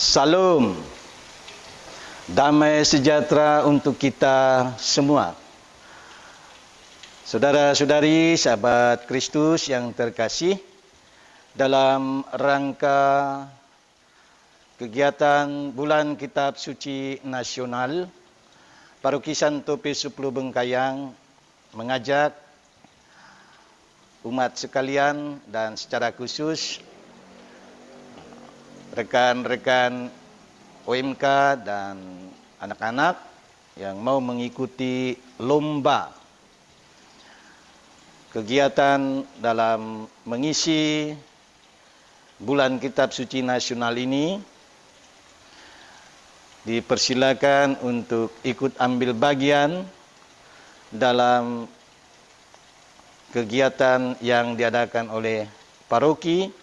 Salam. Damai sejahtera untuk kita semua. Saudara-saudari, sahabat Kristus yang terkasih, dalam rangka kegiatan Bulan Kitab Suci Nasional, Paroki Santo P10 Bengkayang mengajak umat sekalian dan secara khusus rekan-rekan OMK dan anak-anak yang mau mengikuti lomba kegiatan dalam mengisi bulan kitab suci nasional ini dipersilakan untuk ikut ambil bagian dalam kegiatan yang diadakan oleh paroki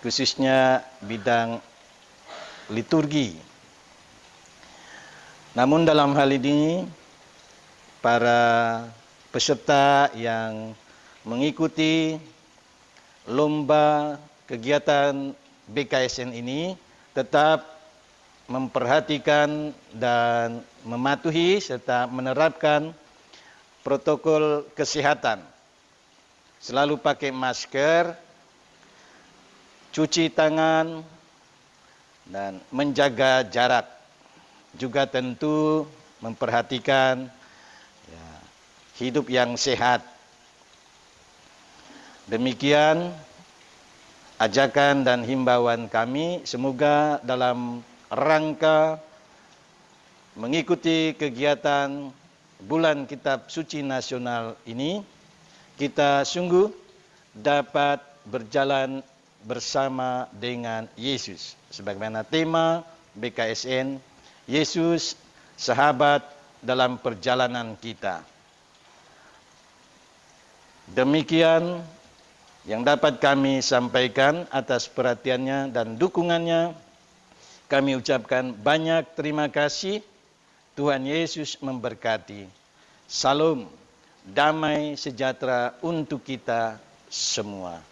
khususnya bidang liturgi. Namun dalam hal ini para peserta yang mengikuti lomba kegiatan BKSN ini tetap memperhatikan dan mematuhi serta menerapkan protokol kesehatan. Selalu pakai masker, cuci tangan, dan menjaga jarak. Juga tentu memperhatikan ya, hidup yang sehat. Demikian ajakan dan himbauan kami. Semoga dalam rangka mengikuti kegiatan bulan kitab suci nasional ini, kita sungguh dapat berjalan bersama dengan Yesus. Sebagaimana tema BKSN, Yesus sahabat dalam perjalanan kita. Demikian yang dapat kami sampaikan atas perhatiannya dan dukungannya. Kami ucapkan banyak terima kasih. Tuhan Yesus memberkati. Salam, damai sejahtera untuk kita semua.